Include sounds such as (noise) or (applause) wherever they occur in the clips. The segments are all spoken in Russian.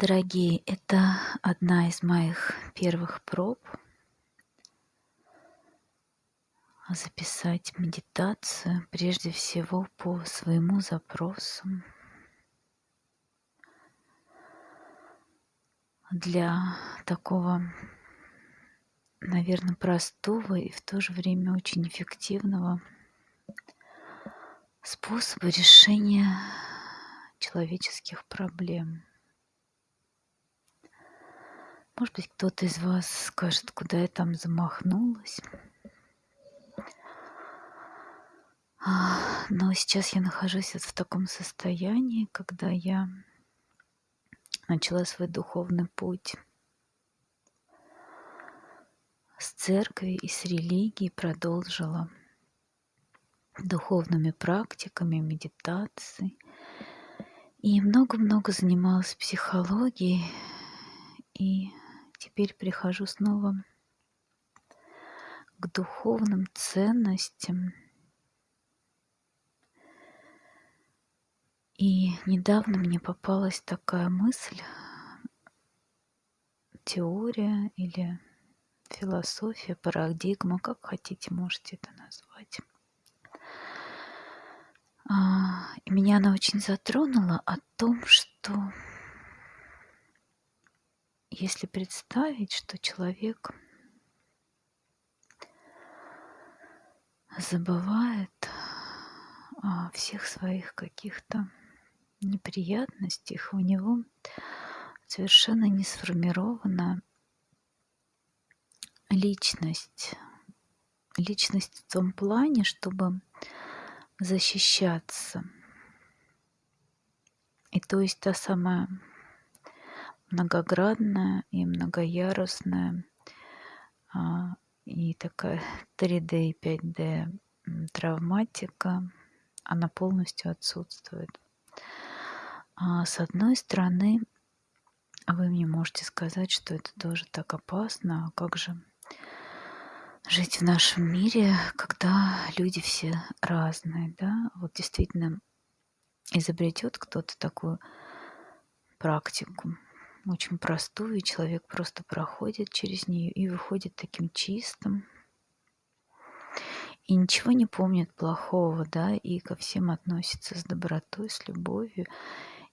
Дорогие, это одна из моих первых проб записать медитацию прежде всего по своему запросу для такого, наверное, простого и в то же время очень эффективного способа решения человеческих проблем. Может быть, кто-то из вас скажет, куда я там замахнулась. Но сейчас я нахожусь вот в таком состоянии, когда я начала свой духовный путь с церкви и с религии, продолжила духовными практиками, медитацией. И много-много занималась психологией и теперь прихожу снова к духовным ценностям. И недавно мне попалась такая мысль, теория или философия, парадигма, как хотите, можете это назвать. А, и меня она очень затронула о том, что если представить, что человек забывает о всех своих каких-то неприятностях, у него совершенно не сформирована личность. Личность в том плане, чтобы защищаться. И то есть та самая многоградная и многоярусная а, и такая (laughs) 3D и 5D травматика, она полностью отсутствует. А с одной стороны, вы мне можете сказать, что это тоже так опасно, а как же жить в нашем мире, когда люди все разные, да? Вот действительно изобретет кто-то такую практику, очень простую, и человек просто проходит через нее и выходит таким чистым. И ничего не помнит плохого, да, и ко всем относится с добротой, с любовью,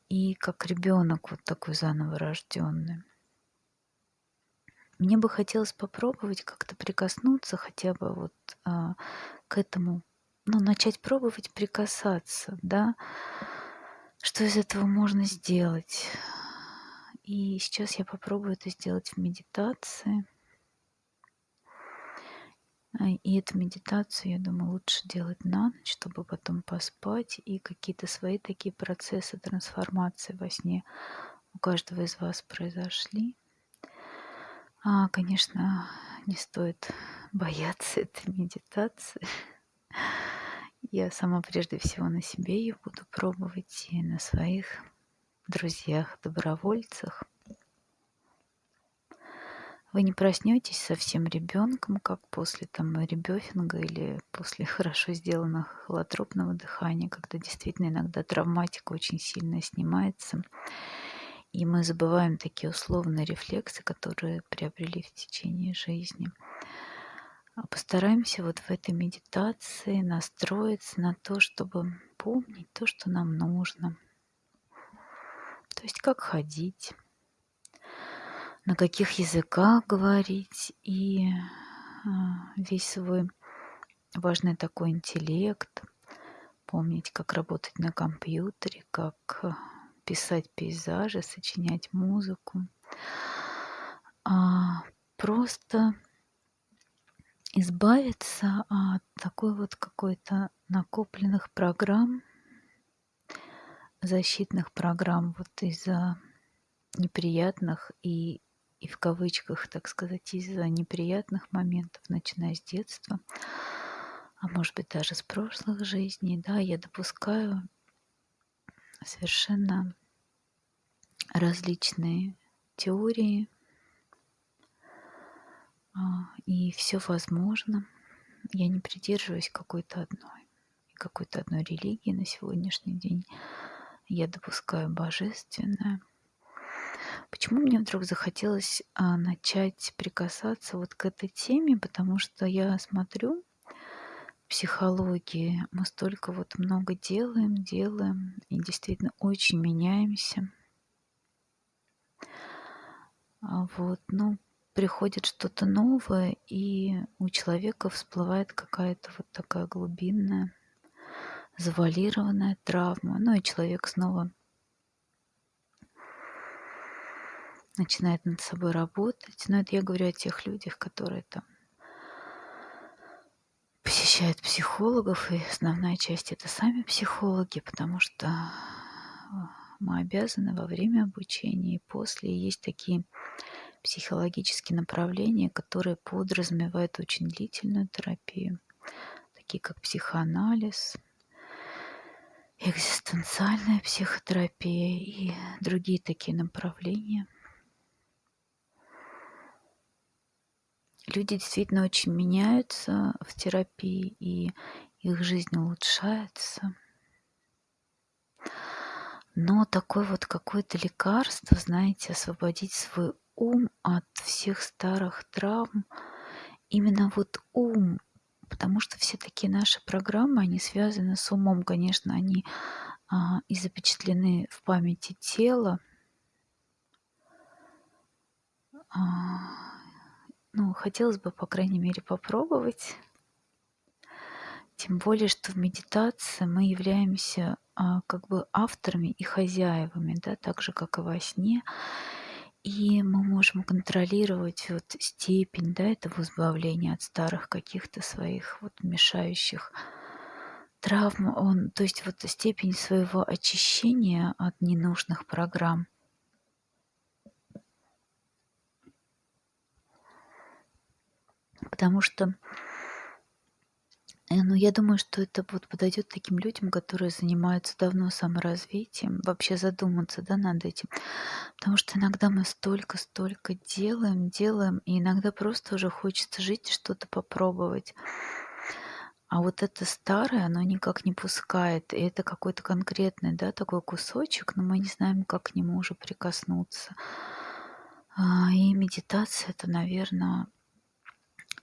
и как ребенок вот такой заново рожденный. Мне бы хотелось попробовать как-то прикоснуться хотя бы вот а, к этому, ну, начать пробовать прикасаться, да, что из этого можно сделать. И сейчас я попробую это сделать в медитации. А, и эту медитацию, я думаю, лучше делать на ночь, чтобы потом поспать. И какие-то свои такие процессы трансформации во сне у каждого из вас произошли. А, конечно, не стоит (laughs) бояться этой медитации. Я сама прежде всего на себе ее буду пробовать и на своих друзьях, добровольцах. Вы не проснетесь совсем ребенком, как после там ребёфинга или после (laughs) хорошо сделанного холотропного дыхания, когда действительно иногда травматика очень сильно снимается. И мы забываем такие условные рефлексы, которые приобрели в течение жизни. А постараемся вот в этой медитации настроиться на то, чтобы помнить то, что нам нужно – то есть как ходить, на каких языках говорить и а, весь свой важный такой интеллект, помнить, как работать на компьютере, как писать пейзажи, сочинять музыку. А просто избавиться от такой вот какой-то накопленных программ, защитных программ вот из-за неприятных и, и в кавычках, так сказать, из-за неприятных моментов, начиная с детства, а может быть даже с прошлых жизней, да, я допускаю совершенно различные теории, а, и все возможно. Я не придерживаюсь какой-то одной, какой-то одной религии на сегодняшний день я допускаю божественное. Почему мне вдруг захотелось а, начать прикасаться вот к этой теме? Потому что я смотрю психологии, мы столько вот много делаем, делаем, и действительно очень меняемся. А вот, ну, приходит что-то новое, и у человека всплывает какая-то вот такая глубинная, завалированная травма. Ну и человек снова начинает над собой работать. Но это я говорю о тех людях, которые там посещают психологов, и основная часть это сами психологи, потому что мы обязаны во время обучения и после. И есть такие психологические направления, которые подразумевают очень длительную терапию, такие как психоанализ, экзистенциальная психотерапия и другие такие направления. Люди действительно очень меняются в терапии, и их жизнь улучшается. Но такое вот какое-то лекарство, знаете, освободить свой ум от всех старых травм, именно вот ум, потому что все такие наши программы, они связаны с умом, конечно, они а, и запечатлены в памяти тела. А, ну, хотелось бы, по крайней мере, попробовать. Тем более, что в медитации мы являемся а, как бы авторами и хозяевами, да, так же, как и во сне. И мы можем контролировать вот степень да, этого избавления от старых каких-то своих вот мешающих травм. Он, то есть вот степень своего очищения от ненужных программ. Потому что Э, ну, я думаю, что это вот подойдет таким людям, которые занимаются давно саморазвитием, вообще задуматься, да, над этим. Потому что иногда мы столько-столько делаем, делаем, и иногда просто уже хочется жить и что-то попробовать. А вот это старое, оно никак не пускает. И это какой-то конкретный, да, такой кусочек, но мы не знаем, как к нему уже прикоснуться. А, и медитация это, наверное,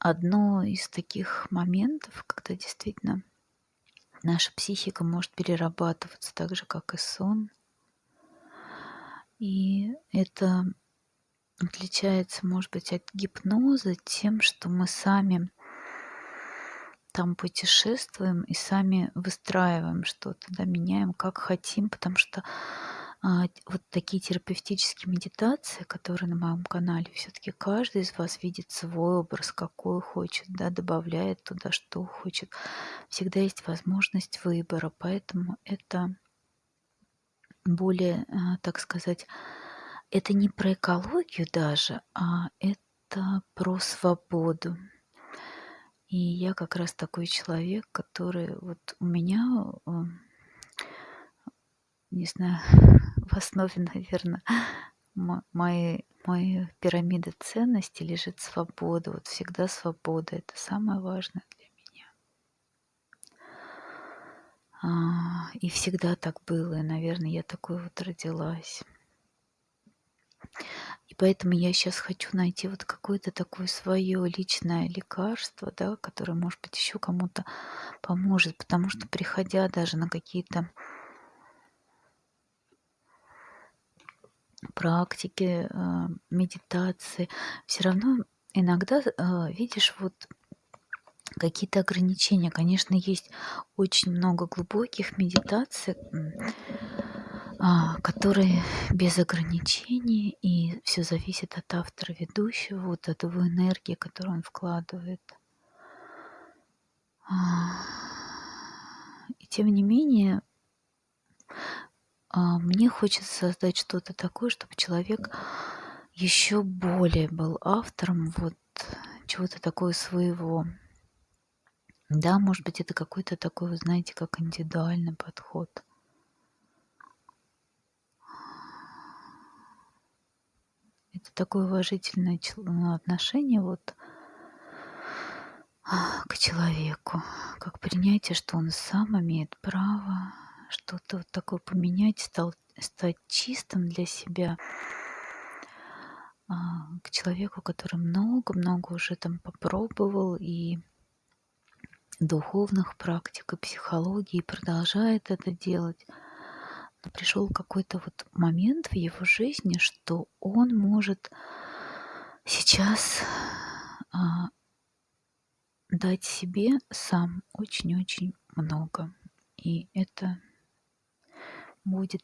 одно из таких моментов, когда действительно наша психика может перерабатываться так же, как и сон. И это отличается, может быть, от гипноза тем, что мы сами там путешествуем и сами выстраиваем что-то, да, меняем как хотим, потому что вот такие терапевтические медитации, которые на моем канале, все-таки каждый из вас видит свой образ, какой хочет, да, добавляет туда, что хочет. Всегда есть возможность выбора, поэтому это более, а, так сказать, это не про экологию даже, а это про свободу. И я как раз такой человек, который вот у меня, не знаю, (laughs) в основе, наверное, моей, моей пирамиды ценностей лежит свобода. Вот всегда свобода. Это самое важное для меня. А, и всегда так было. И, наверное, я такой вот родилась. И поэтому я сейчас хочу найти вот какое-то такое свое личное лекарство, да, которое, может быть, еще кому-то поможет. Потому что, приходя даже на какие-то практики, а, медитации, все равно иногда а, видишь вот какие-то ограничения. Конечно, есть очень много глубоких медитаций, а, которые без ограничений, и все зависит от автора ведущего, вот от его энергии, которую он вкладывает. И тем не менее, мне хочется создать что-то такое, чтобы человек еще более был автором вот чего-то такого своего. Да, может быть, это какой-то такой, вы знаете, как индивидуальный подход. Это такое уважительное ну, отношение вот а, к человеку, как принятие, что он сам имеет право что-то вот такое поменять, стал, стать чистым для себя. а, к человеку, который много-много уже там попробовал и духовных практик, и психологии, и продолжает это делать. Пришел какой-то вот момент в его жизни, что он может сейчас а, дать себе сам очень-очень много. И это будет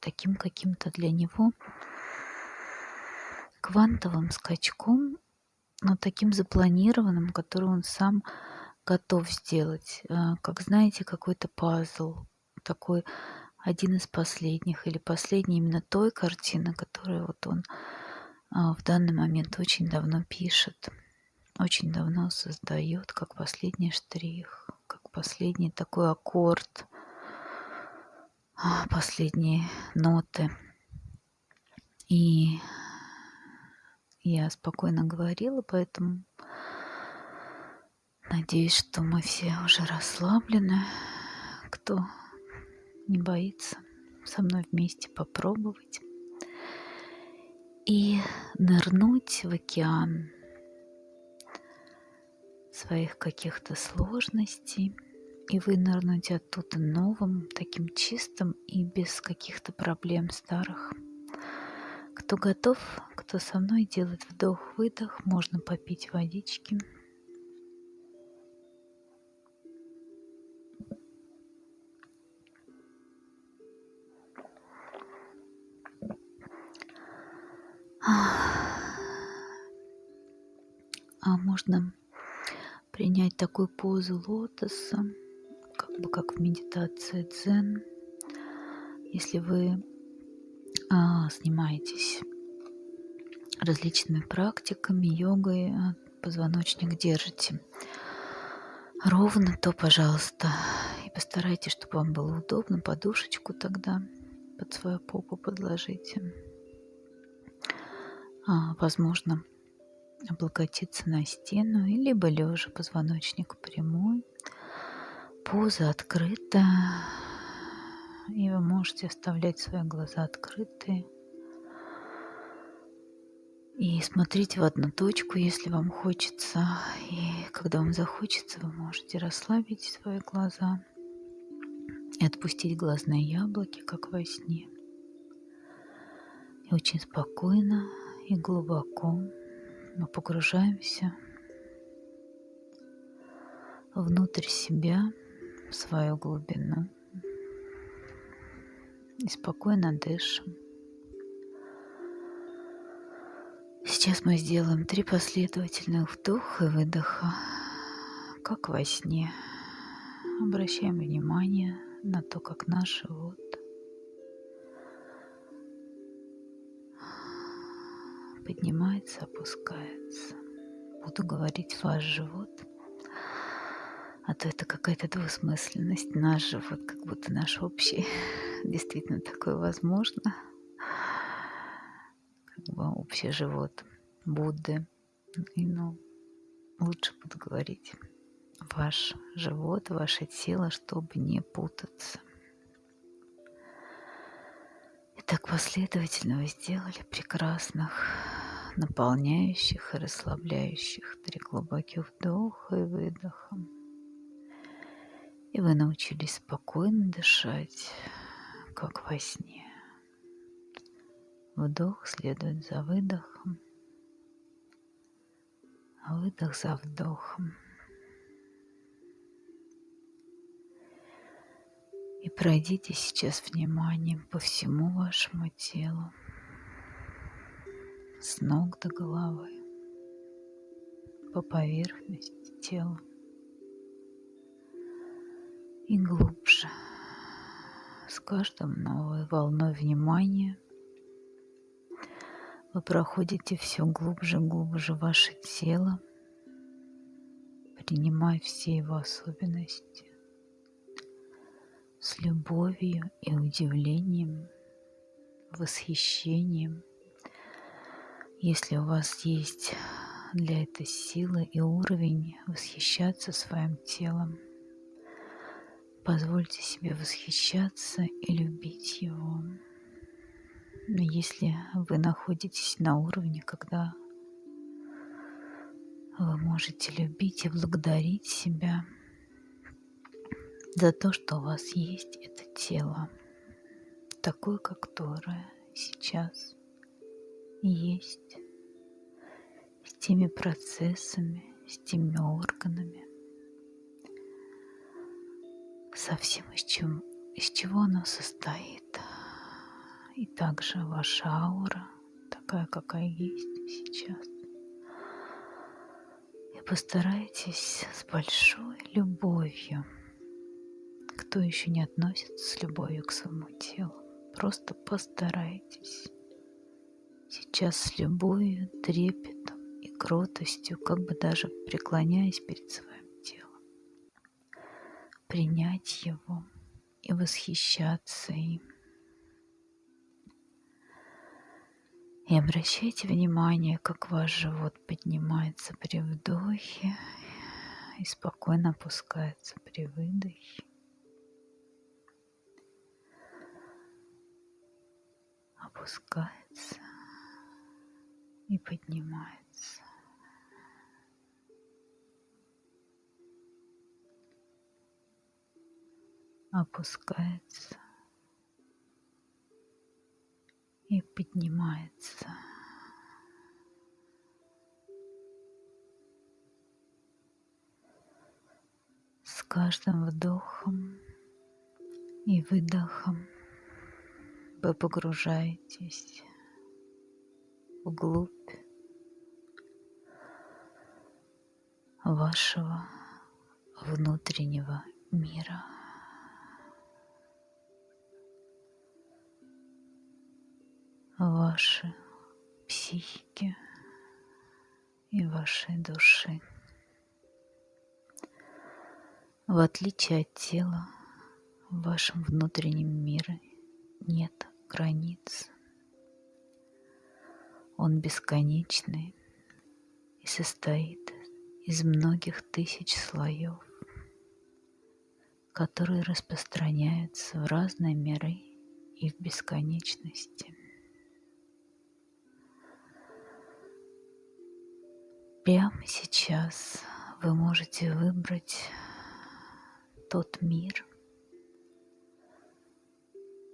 таким каким-то для него квантовым скачком, но таким запланированным, который он сам готов сделать. А, как знаете, какой-то пазл, такой один из последних или последний именно той картины, которую вот он а, в данный момент очень давно пишет, очень давно создает, как последний штрих, как последний такой аккорд, последние ноты. И я спокойно говорила, поэтому надеюсь, что мы все уже расслаблены. Кто не боится со мной вместе попробовать и нырнуть в океан своих каких-то сложностей и вынырнуть оттуда новым, таким чистым и без каких-то проблем старых. Кто готов, кто со мной делает вдох-выдох, можно попить водички. А можно принять такую позу лотоса, бы как в медитации дзен. Если вы а, занимаетесь различными практиками, йогой, а, позвоночник держите ровно, то, пожалуйста, и постарайтесь, чтобы вам было удобно, подушечку тогда под свою попу подложите. А, возможно, облокотиться на стену, либо лежа позвоночник прямой, поза открыта, и вы можете оставлять свои глаза открытые и смотреть в одну точку, если вам хочется. И когда вам захочется, вы можете расслабить свои глаза и отпустить глазные яблоки, как во сне. И очень спокойно и глубоко мы погружаемся внутрь себя, свою глубину и спокойно дышим. Сейчас мы сделаем три последовательных вдоха и выдоха, как во сне. Обращаем внимание на то, как наш живот поднимается, опускается. Буду говорить ваш живот – а то это какая-то двусмысленность. Наш живот, как будто наш общий. (laughs) Действительно, такое возможно. Как бы общий живот Будды. И, ну, лучше буду говорить ваш живот, ваше тело, чтобы не путаться. Итак, последовательно вы сделали прекрасных, наполняющих и расслабляющих три глубоких вдоха и выдоха. И вы научились спокойно дышать, как во сне. Вдох следует за выдохом, а выдох за вдохом. И пройдите сейчас вниманием по всему вашему телу, с ног до головы, по поверхности тела и глубже. С каждым новой волной внимания вы проходите все глубже глубже ваше тело, принимая все его особенности с любовью и удивлением, восхищением. Если у вас есть для этой силы и уровень восхищаться своим телом – Позвольте себе восхищаться и любить его. если вы находитесь на уровне, когда вы можете любить и благодарить себя за то, что у вас есть это тело, такое, которое сейчас есть, с теми процессами, с теми органами, со всем, из, чем, из чего оно состоит. И также ваша аура, такая, какая есть сейчас. И постарайтесь с большой любовью, кто еще не относится с любовью к своему телу, просто постарайтесь сейчас с любовью, трепетом и кротостью, как бы даже преклоняясь перед своим принять его и восхищаться им. И обращайте внимание, как ваш живот поднимается при вдохе и спокойно опускается при выдохе. Опускается и поднимается. Опускается и поднимается. С каждым вдохом и выдохом вы погружаетесь вглубь вашего внутреннего мира. Вашей психики и вашей души. В отличие от тела, в вашем внутреннем мире нет границ. Он бесконечный и состоит из многих тысяч слоев, которые распространяются в разные миры и в бесконечности. Прямо сейчас вы можете выбрать тот мир,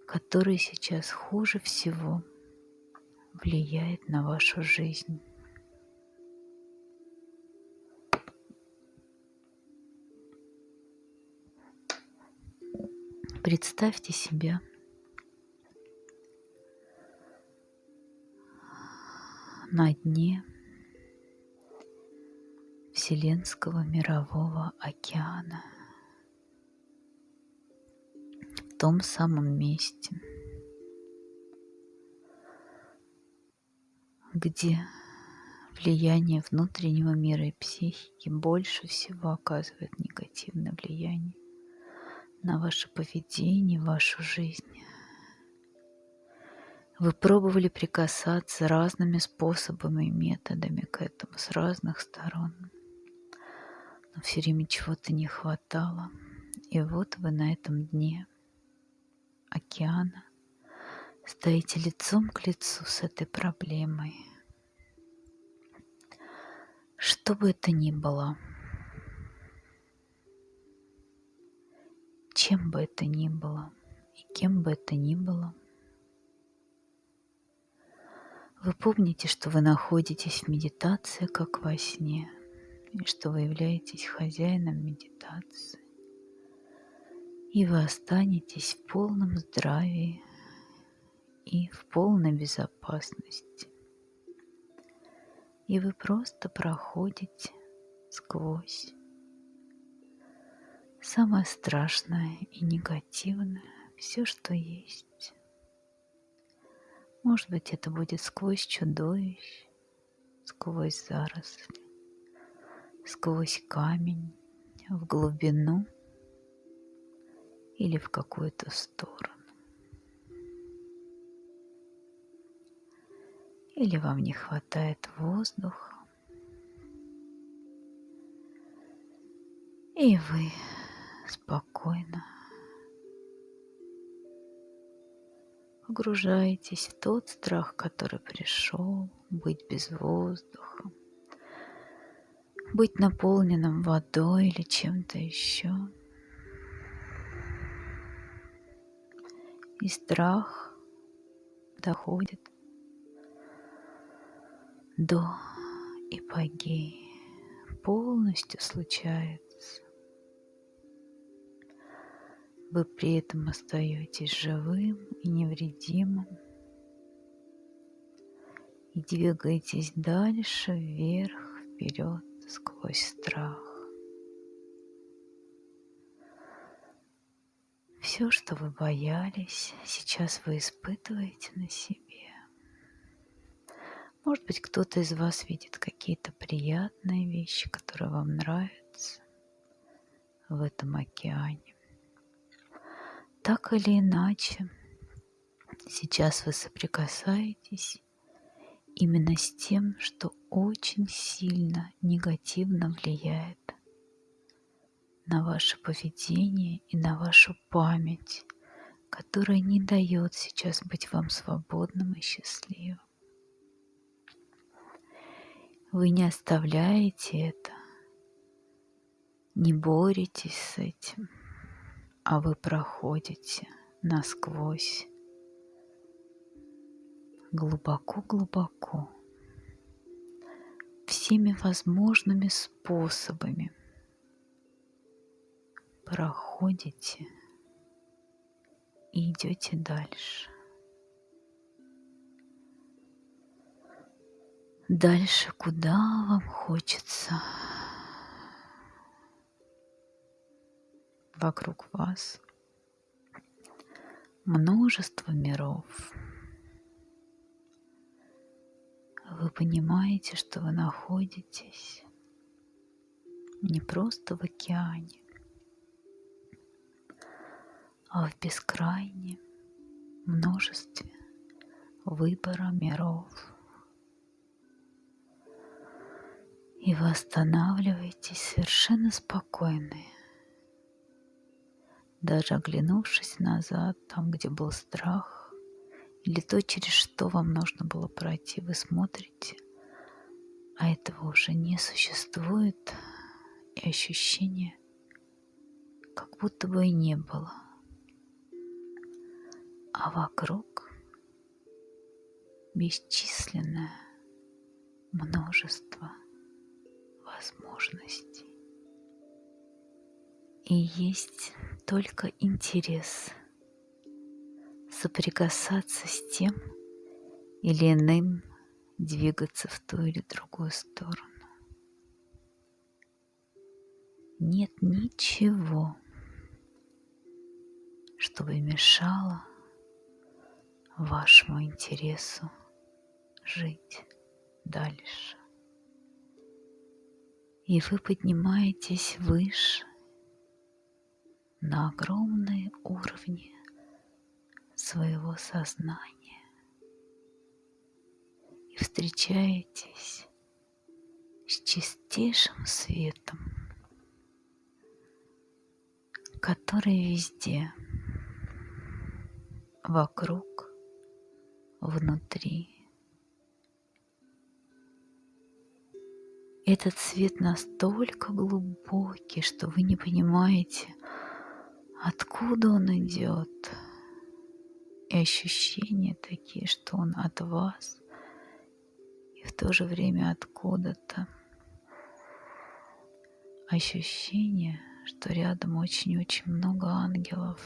который сейчас хуже всего влияет на вашу жизнь. Представьте себя на дне Вселенского мирового океана. В том самом месте, где влияние внутреннего мира и психики больше всего оказывает негативное влияние на ваше поведение, вашу жизнь. Вы пробовали прикасаться разными способами и методами к этому с разных сторон но все время чего-то не хватало. И вот вы на этом дне океана стоите лицом к лицу с этой проблемой. Что бы это ни было, чем бы это ни было и кем бы это ни было, вы помните, что вы находитесь в медитации, как во сне – и что вы являетесь хозяином медитации. И вы останетесь в полном здравии и в полной безопасности. И вы просто проходите сквозь самое страшное и негативное, все, что есть. Может быть, это будет сквозь чудовищ, сквозь заросли, сквозь камень в глубину или в какую-то сторону. Или вам не хватает воздуха, и вы спокойно погружаетесь в тот страх, который пришел, быть без воздуха, быть наполненным водой или чем-то еще. И страх доходит до ипогеи, полностью случается. Вы при этом остаетесь живым и невредимым и двигаетесь дальше, вверх, вперед, сквозь страх. Все, что вы боялись, сейчас вы испытываете на себе. Может быть, кто-то из вас видит какие-то приятные вещи, которые вам нравятся в этом океане. Так или иначе, сейчас вы соприкасаетесь именно с тем, что очень сильно негативно влияет на ваше поведение и на вашу память, которая не дает сейчас быть вам свободным и счастливым. Вы не оставляете это, не боретесь с этим – а вы проходите насквозь, глубоко-глубоко, всеми возможными способами проходите и идете дальше. Дальше, куда вам хочется. вокруг вас множество миров. Вы понимаете, что вы находитесь не просто в океане, а в бескрайнем множестве выбора миров. И вы останавливаетесь совершенно спокойные, даже оглянувшись назад, там, где был страх, или то, через что вам нужно было пройти, вы смотрите, а этого уже не существует, и ощущение, как будто бы и не было. А вокруг бесчисленное множество возможностей. И есть только интерес соприкасаться с тем или иным, двигаться в ту или другую сторону. Нет ничего, чтобы мешало вашему интересу жить дальше. И вы поднимаетесь выше на огромные уровни своего сознания и встречаетесь с чистейшим светом, который везде, вокруг, внутри. Этот свет настолько глубокий, что вы не понимаете, откуда он идет. И ощущения такие, что он от вас, и в то же время откуда-то. Ощущение, что рядом очень-очень много ангелов.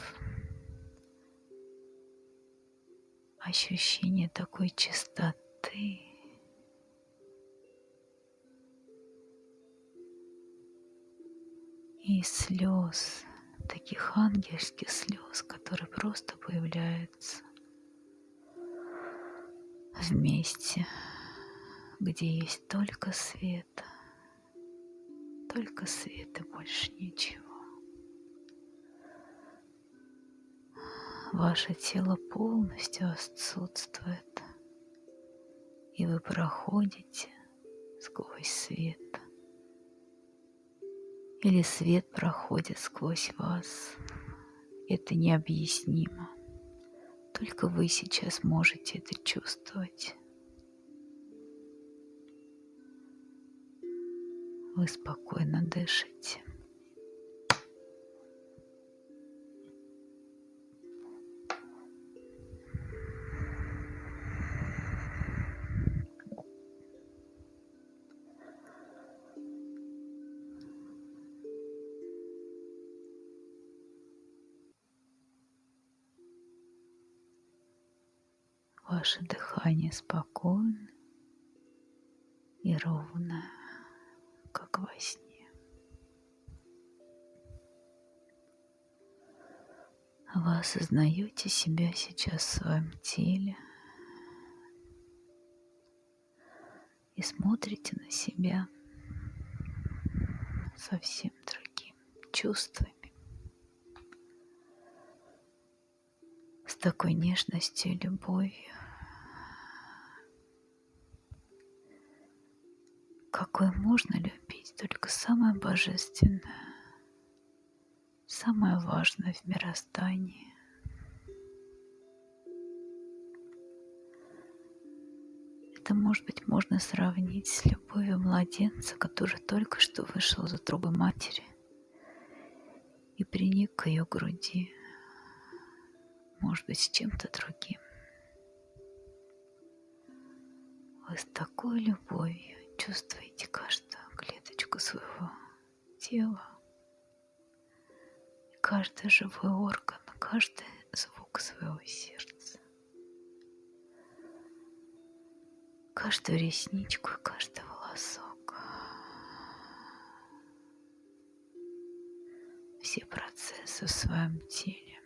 Ощущение такой чистоты. И слез таких ангельских слез, которые просто появляются в месте, где есть только свет, только свет и больше ничего. Ваше тело полностью отсутствует, и вы проходите сквозь свет – или свет проходит сквозь вас. Это необъяснимо. Только вы сейчас можете это чувствовать. Вы спокойно дышите. И ровно, как во сне. Вы осознаете себя сейчас в своем теле и смотрите на себя совсем другим чувствами. С такой нежностью и любовью. Какой можно любить только самое божественное, самое важное в мироздании. Это, может быть, можно сравнить с любовью младенца, который только что вышел из утробы матери и приник к ее груди, может быть, с чем-то другим. Вы с такой любовью Чувствуете каждую клеточку своего тела, каждый живой орган, каждый звук своего сердца, каждую ресничку и каждый волосок. Все процессы в своем теле.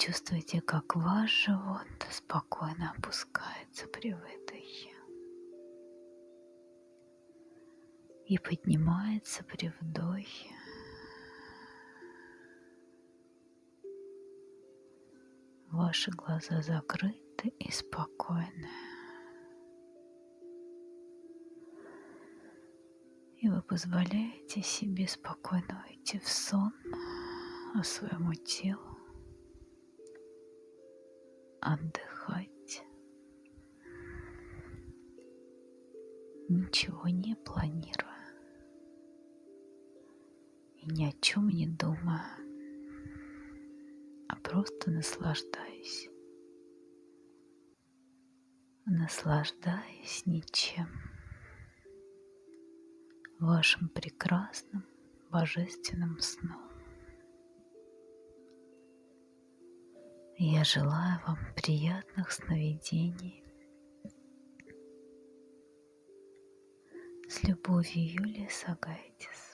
Чувствуете, как ваш живот спокойно опускается при выдохе и поднимается при вдохе. Ваши глаза закрыты и спокойны. И вы позволяете себе спокойно уйти в сон, а своему телу отдыхать, ничего не планируя и ни о чем не думая, а просто наслаждаясь. Наслаждаясь ничем, вашим прекрасным божественным сном. Я желаю вам приятных сновидений. С любовью, Юлия Сагайтис.